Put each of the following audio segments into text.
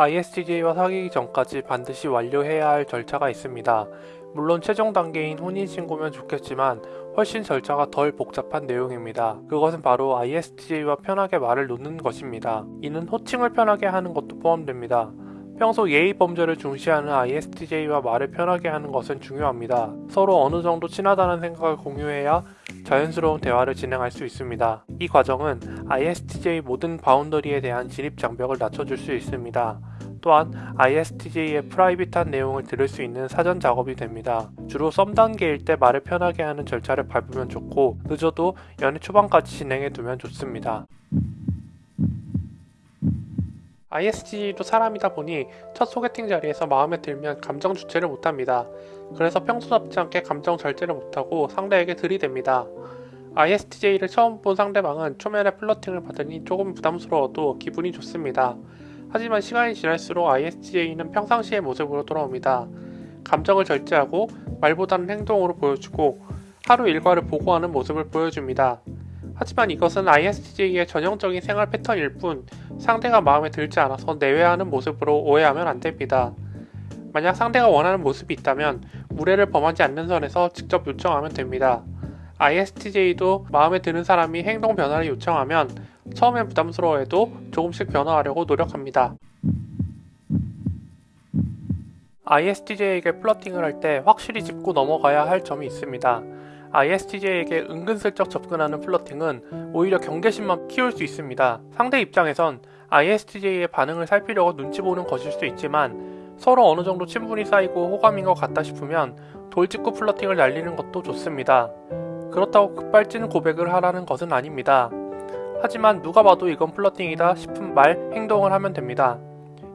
ISTJ와 사귀기 전까지 반드시 완료해야 할 절차가 있습니다. 물론 최종 단계인 혼인신고면 좋겠지만 훨씬 절차가 덜 복잡한 내용입니다. 그것은 바로 ISTJ와 편하게 말을 놓는 것입니다. 이는 호칭을 편하게 하는 것도 포함됩니다. 평소 예의 범절을 중시하는 ISTJ와 말을 편하게 하는 것은 중요합니다. 서로 어느 정도 친하다는 생각을 공유해야 자연스러운 대화를 진행할 수 있습니다. 이 과정은 ISTJ 모든 바운더리에 대한 진입 장벽을 낮춰줄 수 있습니다. 또한 ISTJ의 프라이빗한 내용을 들을 수 있는 사전 작업이 됩니다. 주로 썸 단계일 때 말을 편하게 하는 절차를 밟으면 좋고 늦어도 연애 초반까지 진행해 두면 좋습니다. ISTJ도 사람이다 보니 첫 소개팅 자리에서 마음에 들면 감정 주체를 못합니다. 그래서 평소답지 않게 감정 절제를 못하고 상대에게 들이댑니다. ISTJ를 처음 본 상대방은 초면에 플러팅을 받으니 조금 부담스러워도 기분이 좋습니다. 하지만 시간이 지날수록 ISTJ는 평상시의 모습으로 돌아옵니다. 감정을 절제하고 말보다는 행동으로 보여주고 하루 일과를 보고하는 모습을 보여줍니다. 하지만 이것은 ISTJ의 전형적인 생활 패턴일 뿐 상대가 마음에 들지 않아서 내외하는 모습으로 오해하면 안 됩니다. 만약 상대가 원하는 모습이 있다면 무례를 범하지 않는 선에서 직접 요청하면 됩니다. ISTJ도 마음에 드는 사람이 행동 변화를 요청하면 처음엔 부담스러워해도 조금씩 변화하려고 노력합니다. ISTJ에게 플러팅을 할 때 확실히 짚고 넘어가야 할 점이 있습니다. ISTJ에게 은근슬쩍 접근하는 플러팅은 오히려 경계심만 키울 수 있습니다. 상대 입장에선 ISTJ의 반응을 살피려고 눈치 보는 것일 수 있지만 서로 어느 정도 친분이 쌓이고 호감인 것 같다 싶으면 돌직구 플러팅을 날리는 것도 좋습니다. 그렇다고 급발진 고백을 하라는 것은 아닙니다. 하지만 누가 봐도 이건 플러팅이다 싶은 말, 행동을 하면 됩니다.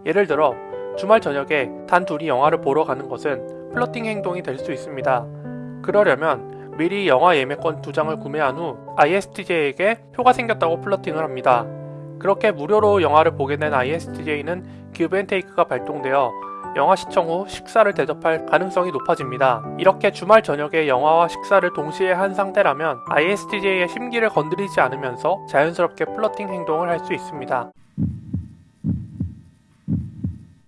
예를 들어 주말 저녁에 단 둘이 영화를 보러 가는 것은 플러팅 행동이 될 수 있습니다. 그러려면 미리 영화 예매권 두 장을 구매한 후 ISTJ에게 표가 생겼다고 플러팅을 합니다. 그렇게 무료로 영화를 보게 된 ISTJ는 기브앤테이크가 발동되어 영화 시청 후 식사를 대접할 가능성이 높아집니다. 이렇게 주말 저녁에 영화와 식사를 동시에 한 상태라면 ISTJ의 심기를 건드리지 않으면서 자연스럽게 플러팅 행동을 할 수 있습니다.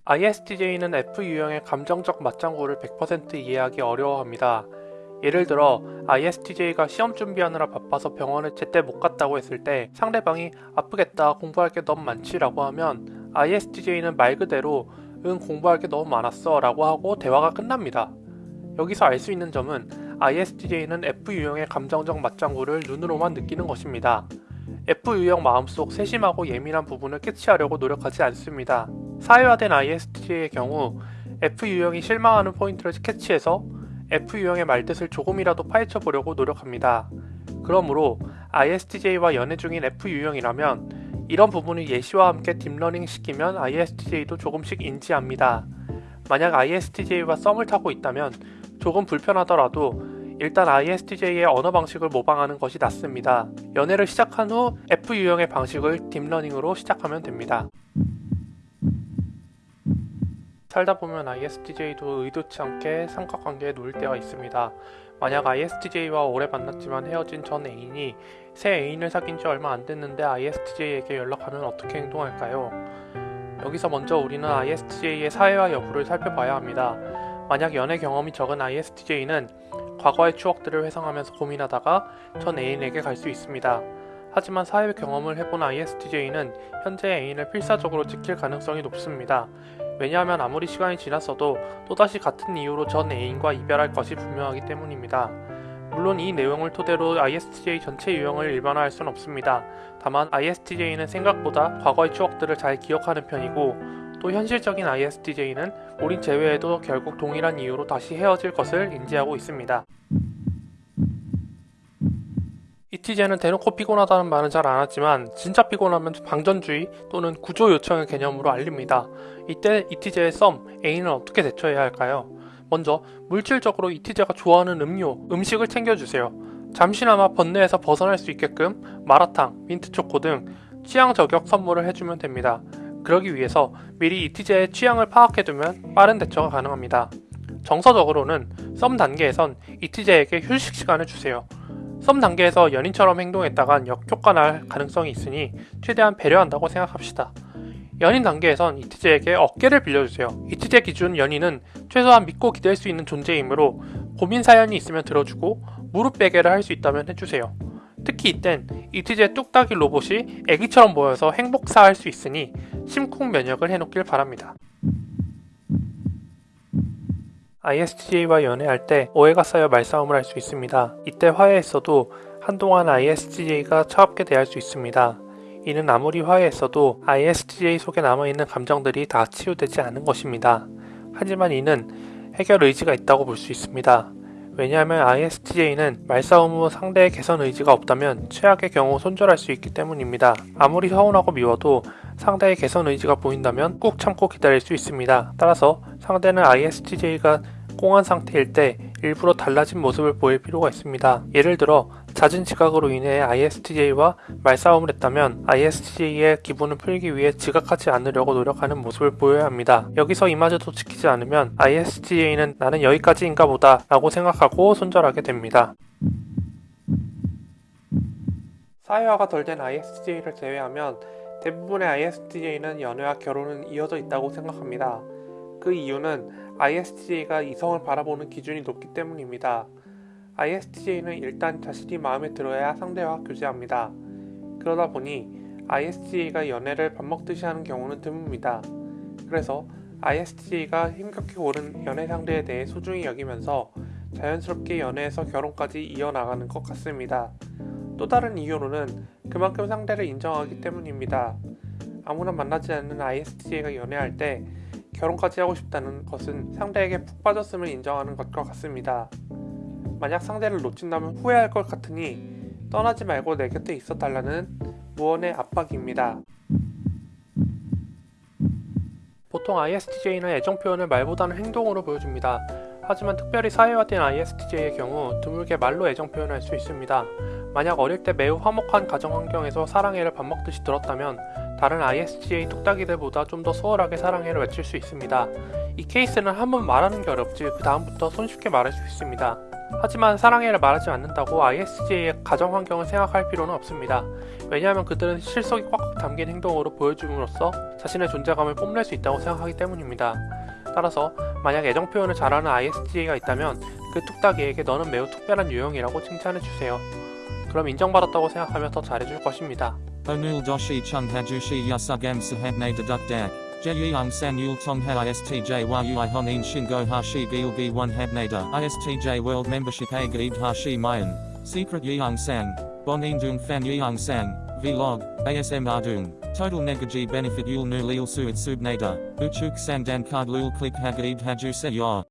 ISTJ는 F 유형의 감정적 맞장구를 100% 이해하기 어려워합니다. 예를 들어 ISTJ가 시험 준비하느라 바빠서 병원에 제때 못 갔다고 했을 때 상대방이 아프겠다 공부할 게 너무 많지 라고 하면 ISTJ는 말 그대로 응 공부할 게 너무 많았어 라고 하고 대화가 끝납니다. 여기서 알 수 있는 점은 ISTJ는 F유형의 감정적 맞장구를 눈으로만 느끼는 것입니다. F유형 마음속 세심하고 예민한 부분을 캐치하려고 노력하지 않습니다. 사회화된 ISTJ의 경우 F유형이 실망하는 포인트를 캐치해서 F유형의 말뜻을 조금이라도 파헤쳐 보려고 노력합니다. 그러므로 ISTJ와 연애 중인 F유형이라면 이런 부분을 예시와 함께 deep learning 시키면 ISTJ도 조금씩 인지합니다. 만약 ISTJ와 썸을 타고 있다면 조금 불편하더라도 일단 ISTJ의 언어 방식을 모방하는 것이 낫습니다. 연애를 시작한 후 F유형의 방식을 deep learning으로 시작하면 됩니다. 살다 보면 ISTJ도 의도치 않게 삼각관계에 놓일 때가 있습니다. 만약 ISTJ와 오래 만났지만 헤어진 전 애인이 새 애인을 사귄 지 얼마 안 됐는데 ISTJ에게 연락하면 어떻게 행동할까요? 여기서 먼저 우리는 ISTJ의 사회화 여부를 살펴봐야 합니다. 만약 연애 경험이 적은 ISTJ는 과거의 추억들을 회상하면서 고민하다가 전 애인에게 갈 수 있습니다. 하지만 사회 경험을 해본 ISTJ는 현재 애인을 필사적으로 지킬 가능성이 높습니다. 왜냐하면 아무리 시간이 지났어도 또다시 같은 이유로 전 애인과 이별할 것이 분명하기 때문입니다. 물론 이 내용을 토대로 ISTJ 전체 유형을 일반화할 수는 없습니다. 다만 ISTJ는 생각보다 과거의 추억들을 잘 기억하는 편이고 또 현실적인 ISTJ는 우린 제외해도 결국 동일한 이유로 다시 헤어질 것을 인지하고 있습니다. 이티제는 대놓고 피곤하다는 말은 잘 안 하지만 진짜 피곤하면 방전주의 또는 구조 요청의 개념으로 알립니다. 이때 이티제의 썸, 애인은 어떻게 대처해야 할까요? 먼저 물질적으로 이티제가 좋아하는 음료, 음식을 챙겨주세요. 잠시나마 번뇌에서 벗어날 수 있게끔 마라탕, 민트초코 등 취향 저격 선물을 해주면 됩니다. 그러기 위해서 미리 이티제의 취향을 파악해두면 빠른 대처가 가능합니다. 정서적으로는 썸 단계에선 이티제에게 휴식 시간을 주세요. 썸 단계에서 연인처럼 행동했다간 역효과 날 가능성이 있으니 최대한 배려한다고 생각합시다. 연인 단계에선 이티제에게 어깨를 빌려주세요. 이티제 기준 연인은 최소한 믿고 기댈 수 있는 존재이므로 고민 사연이 있으면 들어주고 무릎 베개를 할 수 있다면 해주세요. 특히 이땐 이티제 뚝딱이 로봇이 애기처럼 보여서 행복사할 수 있으니 심쿵 면역을 해놓길 바랍니다. ISTJ와 연애할 때 오해가 쌓여 말싸움을 할 수 있습니다. 이때 화해했어도 한동안 ISTJ가 차갑게 대할 수 있습니다. 이는 아무리 화해했어도 ISTJ 속에 남아있는 감정들이 다 치유되지 않은 것입니다. 하지만 이는 해결 의지가 있다고 볼 수 있습니다. 왜냐하면 ISTJ는 말싸움 후 상대의 개선 의지가 없다면 최악의 경우 손절할 수 있기 때문입니다. 아무리 서운하고 미워도 상대의 개선 의지가 보인다면 꾹 참고 기다릴 수 있습니다. 따라서 상대는 ISTJ가 꽁한 상태일 때 일부러 달라진 모습을 보일 필요가 있습니다. 예를 들어 잦은 지각으로 인해 ISTJ와 말싸움을 했다면 ISTJ의 기분을 풀기 위해 지각하지 않으려고 노력하는 모습을 보여야 합니다. 여기서 이마저도 지키지 않으면 ISTJ는 나는 여기까지인가 보다 라고 생각하고 손절하게 됩니다. 사회화가 덜 된 ISTJ를 제외하면 대부분의 ISTJ는 연애와 결혼은 이어져 있다고 생각합니다. 그 이유는 ISTJ가 이성을 바라보는 기준이 높기 때문입니다. ISTJ는 일단 자신이 마음에 들어야 상대와 교제합니다. 그러다 보니 ISTJ가 연애를 밥 먹듯이 하는 경우는 드뭅니다. 그래서 ISTJ가 힘겹게 고른 연애 상대에 대해 소중히 여기면서 자연스럽게 연애에서 결혼까지 이어나가는 것 같습니다. 또 다른 이유로는 그만큼 상대를 인정하기 때문입니다. 아무나 만나지 않는 ISTJ가 연애할 때 결혼까지 하고 싶다는 것은 상대에게 푹 빠졌음을 인정하는 것과 같습니다. 만약 상대를 놓친다면 후회할 것 같으니 떠나지 말고 내 곁에 있어 달라는 무언의 압박입니다. 보통 ISTJ는 애정 표현을 말보다는 행동으로 보여줍니다. 하지만 특별히 사회화된 ISTJ의 경우 드물게 말로 애정 표현할 수 있습니다. 만약 어릴 때 매우 화목한 가정 환경에서 사랑해를 밥 먹듯이 들었다면 다른 ISTJ 뚝딱이들보다 좀 더 수월하게 사랑해를 외칠 수 있습니다. 이 케이스는 한번 말하는 게 어렵지 그 다음부터 손쉽게 말할 수 있습니다. 하지만 사랑해를 말하지 않는다고 ISTJ의 가정 환경을 생각할 필요는 없습니다. 왜냐하면 그들은 실속이 꽉꽉 담긴 행동으로 보여줌으로써 자신의 존재감을 뽐낼 수 있다고 생각하기 때문입니다. 따라서 만약 애정 표현을 잘하는 ISTJ가 있다면 그 뚝딱이에게 너는 매우 특별한 유형이라고 칭찬해주세요. 그럼 인정받았다고 생각하며 더 잘해줄 것입니다. Sahabne deduk dak. Jeyung san yul tongha istj yui honin shingo hashi gilgi one habnada istj world membership a hashi mayan. Secret yeung sang. Bonin dung fan yeung sang. Vlog. ASM ardung. Total negaji benefit yul nu lil suit subnada. Uchuk sang dan card lul click hagaib haju se.